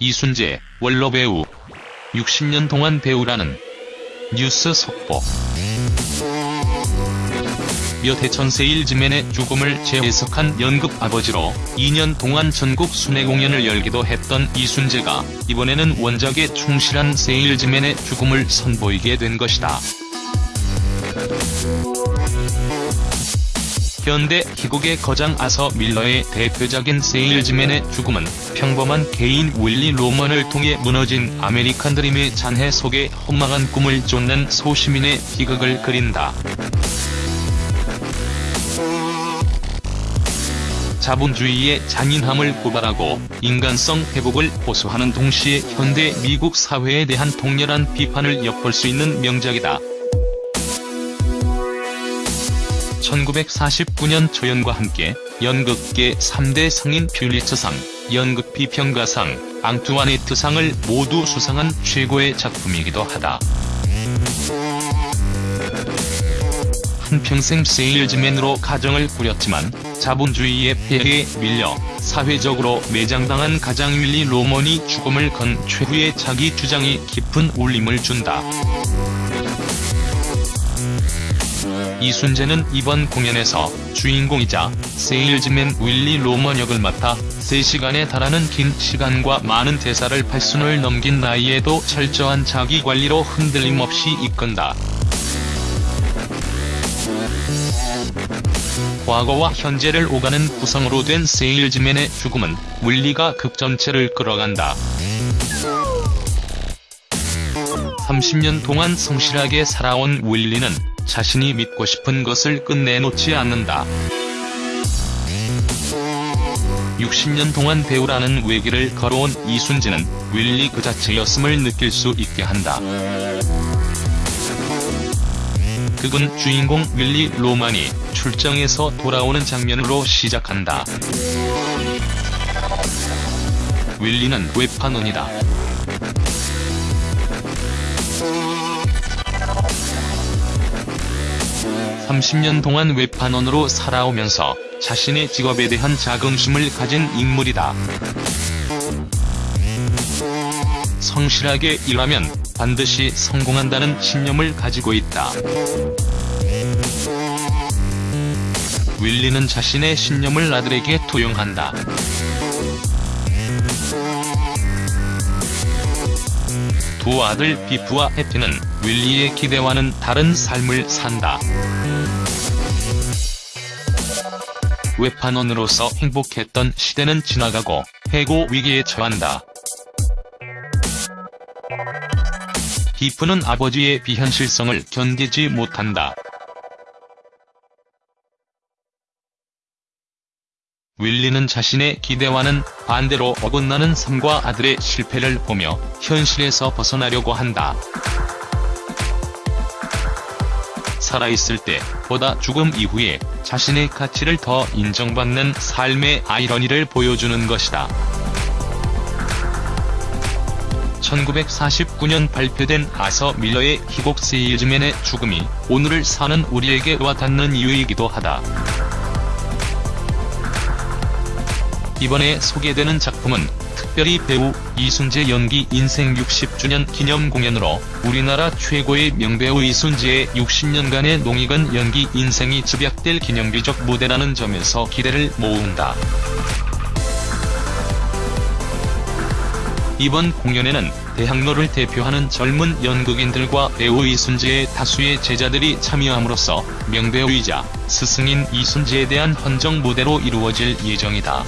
이순재, 원로 배우. 60년 동안 배우라는 뉴스 속보. 몇해 전세일즈맨의 죽음을 재해석한 연극 아버지로 2년 동안 전국 순회 공연을 열기도 했던 이순재가 이번에는 원작에 충실한 세일즈맨의 죽음을 선보이게 된 것이다. 현대 희곡의 거장 아서 밀러의 대표작인 세일즈맨의 죽음은 평범한 개인 윌리 로먼을 통해 무너진 아메리칸 드림의 잔해 속에 허망한 꿈을 쫓는 소시민의 비극을 그린다. 자본주의의 잔인함을 고발하고 인간성 회복을 호소하는 동시에 현대 미국 사회에 대한 통렬한 비판을 엿볼 수 있는 명작이다. 1949년 초연과 함께 연극계 3대 상인 퓰리처상, 연극 비평가상, 앙투아네트상을 모두 수상한 최고의 작품이기도 하다. 한평생 세일즈맨으로 가정을 꾸렸지만 자본주의의 폐해에 밀려 사회적으로 매장당한 가장 윌리 로먼이 죽음을 건 최후의 자기 주장이 깊은 울림을 준다. 이순재는 이번 공연에서 주인공이자 세일즈맨 윌리 로먼 역을 맡아 3시간에 달하는 긴 시간과 많은 대사를 8순을 넘긴 나이에도 철저한 자기관리로 흔들림 없이 이끈다. 과거와 현재를 오가는 구성으로 된 세일즈맨의 죽음은 윌리가 극 전체를 끌어간다. 30년 동안 성실하게 살아온 윌리는 자신이 믿고 싶은 것을 끝내 놓지 않는다. 60년 동안 배우라는 외길을 걸어온 이순재는 윌리 그 자체였음을 느낄 수 있게 한다. 극은 주인공 윌리 로만이 출정에서 돌아오는 장면으로 시작한다. 윌리는 외판원이다. (30년) 동안 외판원으로 살아오면서 자신의 직업에 대한 자긍심을 가진 인물이다. 성실하게 일하면 반드시 성공한다는 신념을 가지고 있다. 윌리는 자신의 신념을 아들에게 투영한다. 두 아들 비프와 해피는 윌리의 기대와는 다른 삶을 산다. 외판원으로서 행복했던 시대는 지나가고 해고 위기에 처한다. 비프는 아버지의 비현실성을 견디지 못한다. 윌리는 자신의 기대와는 반대로 어긋나는 삶과 아들의 실패를 보며 현실에서 벗어나려고 한다. 살아있을 때 보다 죽음 이후에 자신의 가치를 더 인정받는 삶의 아이러니를 보여주는 것이다. 1949년 발표된 아서 밀러의 희곡 세일즈맨의 죽음이 오늘을 사는 우리에게 와닿는 이유이기도 하다. 이번에 소개되는 작품은 특별히 배우 이순재 연기 인생 60주년 기념 공연으로 우리나라 최고의 명배우 이순재의 60년간의 농익은 연기 인생이 집약될 기념비적 무대라는 점에서 기대를 모은다. 이번 공연에는 대학로를 대표하는 젊은 연극인들과 배우 이순재의 다수의 제자들이 참여함으로써 명배우이자 스승인 이순재에 대한 헌정 무대로 이루어질 예정이다.